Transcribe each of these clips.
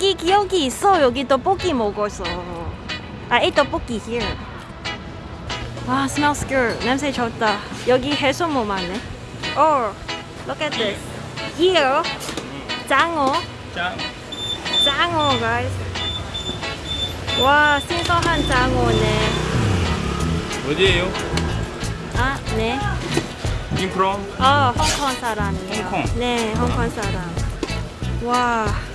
여기 기억이 있어. 여기 떡볶이 먹었어. I ate 떡볶이 here. 와, smells good. 냄새 좋다. 여기 해산물 많네. Oh, look at this. Here, 장어. 짠. 장어, guys. 와, 신선한 장어네. 어디에요? 아, 네. 인프롬. 아, 홍콩 사람이에요. 홍콩. 네, 홍콩 사람. 와.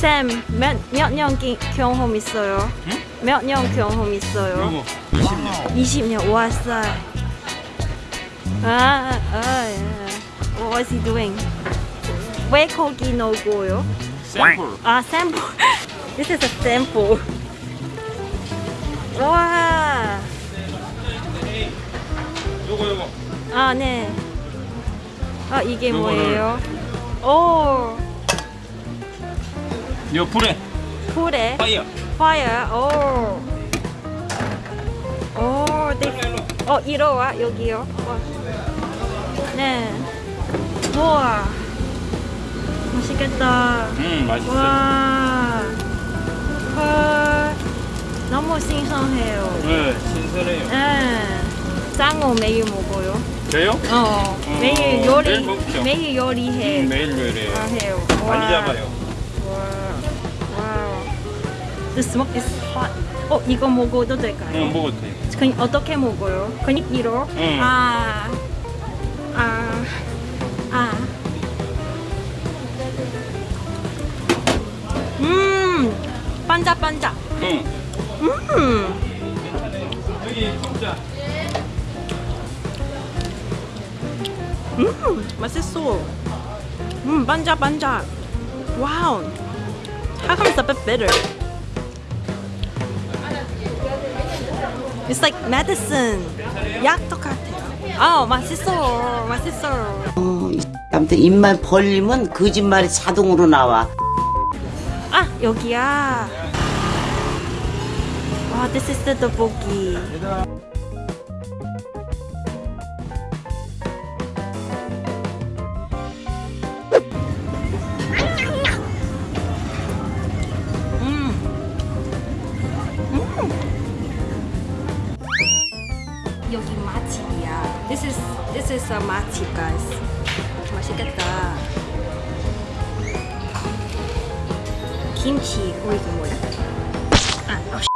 쌤, 몇, 몇년 경험 있어요? 응? 몇년 경험 있어요? 요거 20년. 20년. 와싸. 아, 아, 예. What is he doing? 왜 거기 넣고요? 샘플. 아, 샘플. This is a sample. 와. 요거 요거. 아, 네. 아, 이게 뭐예요? 오, 요 불에 불에 파이어. fire. 오. 오, 네. 어, 이리 와, 여기요. 와. 네. 우와. 맛있겠다. 음 맛있어. 와. 헐. 너무 신선해요. 네 신선해요. 네. 짱어 매일 먹어요. 저요? 어, 어, 매일 요리 매일 먹죠. 매일 요리해. 음, 매일 요리해요. 아, 해요. 많이 와. 잡아요. The smoke is hot. 어, 이거 먹어도 될까요? 응 먹어도 돼요. 그, 어떻게 먹어요? 그냥 이로? 응. 아. 아. 아. 음. 반짝반짝. 응. 음. 여기 진짜. 음, 맛있어. 음, 반짝반짝. 와우. How come it's a bit bitter? It's like medicine. 약 똑같아요. 아, 맛있어. 맛있어. 어, 이 아무튼 입만 벌리면 거짓말이 자동으로 나와. 아, 여기야. 와, this is the 떡 This is this is a 맛집, guys. 맛있겠다. 김치. 어 이거 뭐야? 아, 어, 씨.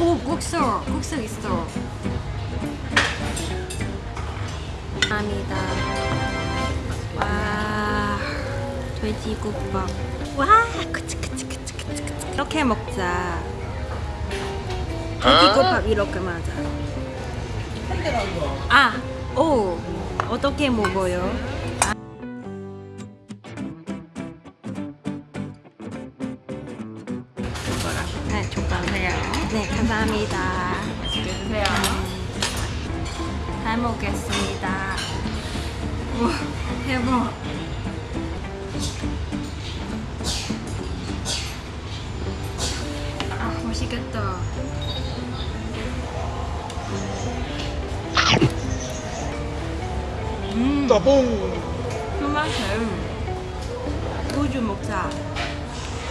오 국수, 국수 있어. 감사합니다. 와, 돼지국밥. 와, 그치 그치 그치 그치 그치. 이렇게 먹자. 돼지국밥 이렇게 맞아. 아, 오, 어떻게 먹어요? 네, 족발해요. 네, 감사합니다. 맛있게 드세요. 잘 먹겠습니다. 우와, 대박. 아, 맛있겠다. 음, 그만큼 우주 먹자.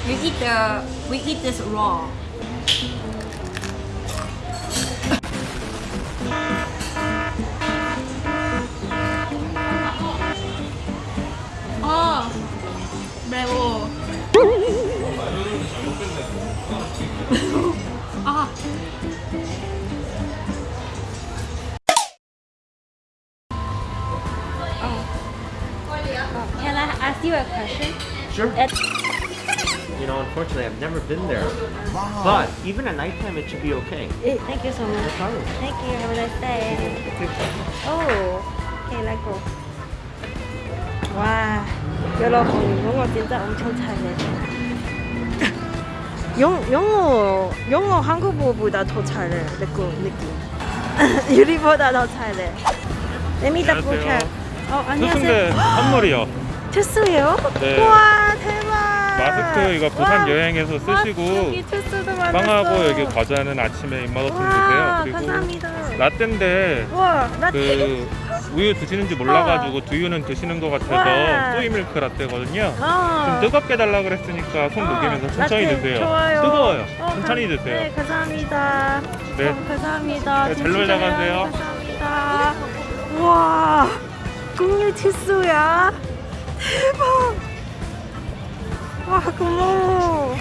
We eat the we eat this raw. 아 매워. Sure. At You know, unfortunately, I've never been there. But even at nighttime, it should be okay. Eh, Thank you so much. problem. Thank you. Have a nice day. Oh, okay, let's go. 와, 여러분 영어 진짜 엄청 잘해. 영 영어 영어 한국어보다 더 잘해. 느낌 느낌. 유리보다 더 잘해. Let double check. 어 안녕하세요. 선물이요. 투스예요? 네. 와 대박. 마스크 이거 부산 와, 여행에서 와, 쓰시고 만났어. 빵하고 여기 과자는 아침에 입맛 없으면 와, 드세요. 그리고 감사합니다. 라떼인데 와, 나그 우유 드시는지 몰라가지고 두유는 드시는 것 와. 같아서 소이 밀크 라떼거든요. 좀 어. 뜨겁게 달라 그랬으니까 손 어, 녹이면서 천천히 라떼 드세요. 좋아요. 뜨거워요. 어, 천천히 감- 드세요. 네, 감사합니다. 네. 어, 감사합니다. 네, 잘 놀다? 가세요. 감사합니다. 와, 공유 치수야. 대박. 와, 고마워.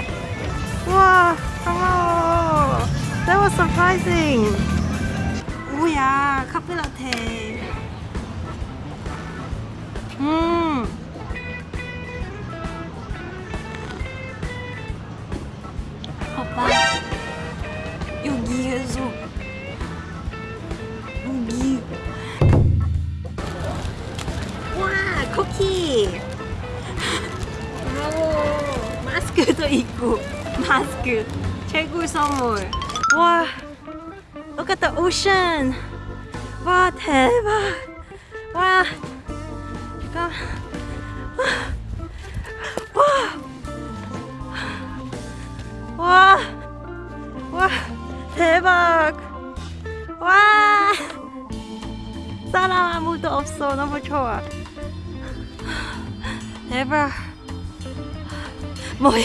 와, 고마워. That was surprising. 뭐야, 카페 라테. 음. 쿠키 고마워 마스크도 있고 마스크. 최고 선물. 와 look at the ocean 와 대박. 와 잠깐 와 와, 대박. 와, 사람 아무도 없어. 너무 좋아. 대박. 뭐야?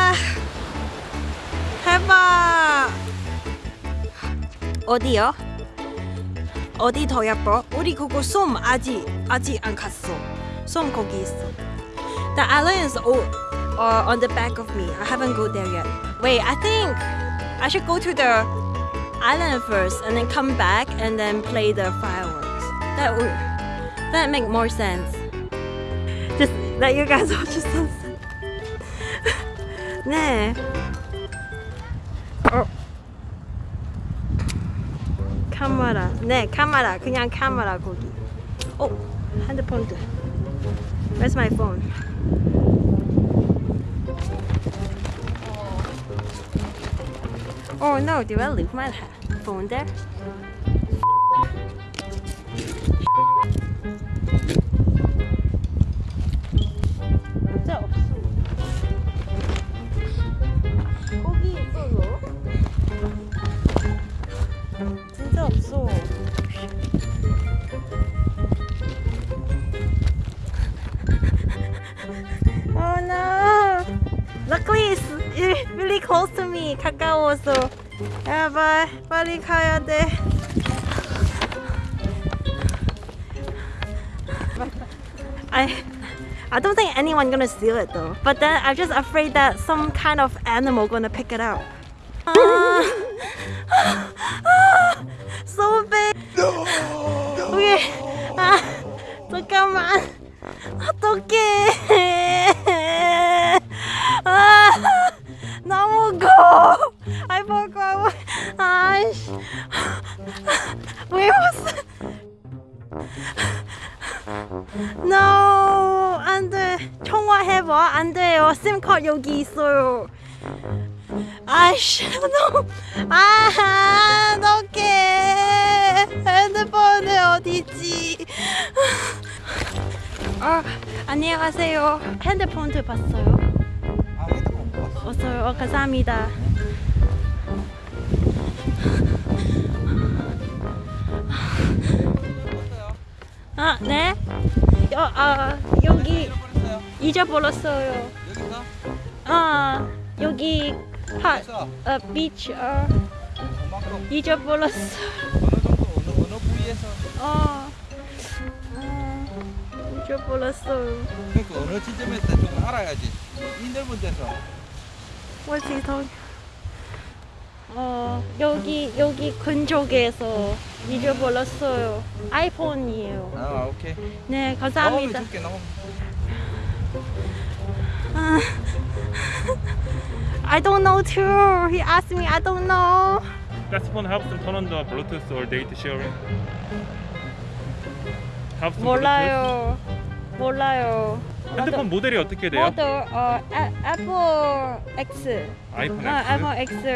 와 대박 어디요? 어디 더 예뻐? 우리 그거 솜 아직 아직 안 갔어 솜 거기 있어 The island is all, uh, on the back of me I haven't go there yet Wait I think I should go to the island first and then come back and then play the fireworks. That would that make more sense. Just let you guys watch the sunset. 네. 어. 카메라. 네, 카메라. 그냥 카메라 거기. 어, 핸드폰도. Where's my phone? Oh no, did I leave my phone there? 야, 봐. 빨리 가야 돼. I I don't think anyone gonna steal it though. But then I'm just afraid that some kind of animal gonna pick it up. 여기 있어요. 아이씨, 너무. 아, 어떡해. 핸드폰은 어디지? 아, 안녕하세요. 핸드폰도 봤어요. 아 핸드폰 못 봤어. 어서요. 어, 감사합니다. 아, 네? 여, 아, 여기 잊어버렸어요. 아, 여기 하, 그래서 어, 비치, 어, 잊어버렸어. 어느 정도 어느 어느 부위에서 어, 어, 잊어버렸어요. 그러니까 어느 지점에서 좀 알아야지. 이 넓은 데서. He talking? 어 여기 여기 근처에서 잊어버렸어요. 아이폰이에요. 아 오케이. 네 감사합니다. I don't know too. He asked me. I don't know. 가스폰 helps them turn on the Bluetooth or data sharing. Helps them 몰라요. 몰라요. Bluetooth. 핸드폰 모델이 어떻게 돼요? 모델 어 애, 애플 X. 아이폰 아, X. 애플 X.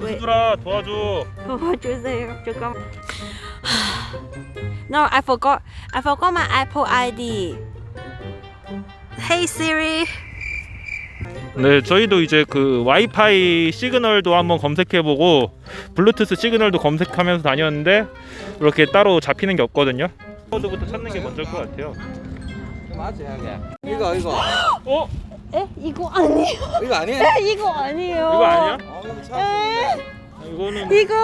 왜 투수들아 도와줘. 도와주세요. 잠깐. No, I forgot. I forgot my Apple ID. Hey Siri. 네, 저희도 이제 그 와이파이 시그널도 한번 검색해보고 블루투스 시그널도 검색하면서 다녔는데 이렇게 따로 잡히는 게 없거든요. 코드부터 찾는 게 먼저일 것 같아요. 하게. 이거 이거 어? 에 이거 아니에요. 이거 아니야? 에 이거 아니에요. 이거 아니야? 어 이거 찾았는데. 이거는 이거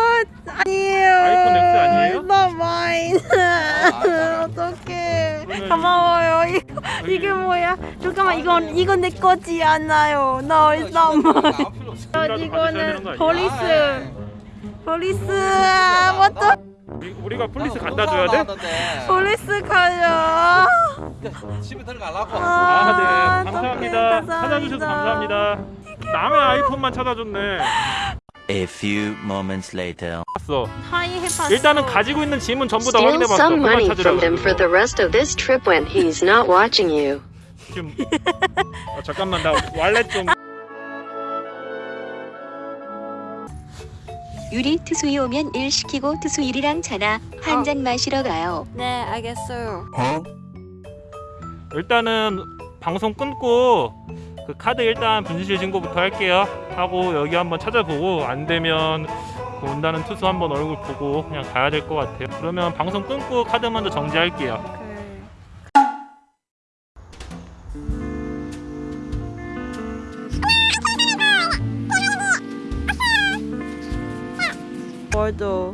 아니에요. iPhone X 아니에요? Not mine. 알잖아. 어떡해. 그러면- 고마워요. 이거 이게 뭐야? 잠깐만 이건 이건 내 거지 않아요. No, 없어. 이거라도 받으셔야 되는 이거는 거 아니야? Police. Police. What the? 우리- 우리가 police 갖다 줘야 돼? police 가요. 집에 들어가려고. 아, 네. 어떡해. 감사합니다. 찾아주셔서 감사합니다. 남의 아이폰만 찾아줬네. A few moments later. 봤어. 해봤어. 일단은 가지고 있는 짐은 전부 다 확인해 봤어. some 그만 money from 찾으라고. him for the rest of this trip when he's not watching you. 지금 어, 잠깐만 나 왈렛 좀 유리 투수이 오면 일 시키고 투수 일이랑 자나 한 어. 잔 마시러 가요. 네, 알겠어요. 일단은 방송 끊고 그 카드 일단 분실 신고부터 할게요. 하고 여기 한번 찾아보고 안 되면 그 온다는 투수 한번 얼굴 보고 그냥 가야 될 것 같아요. 그러면 방송 끊고 카드 먼저 정지할게요. 오케이.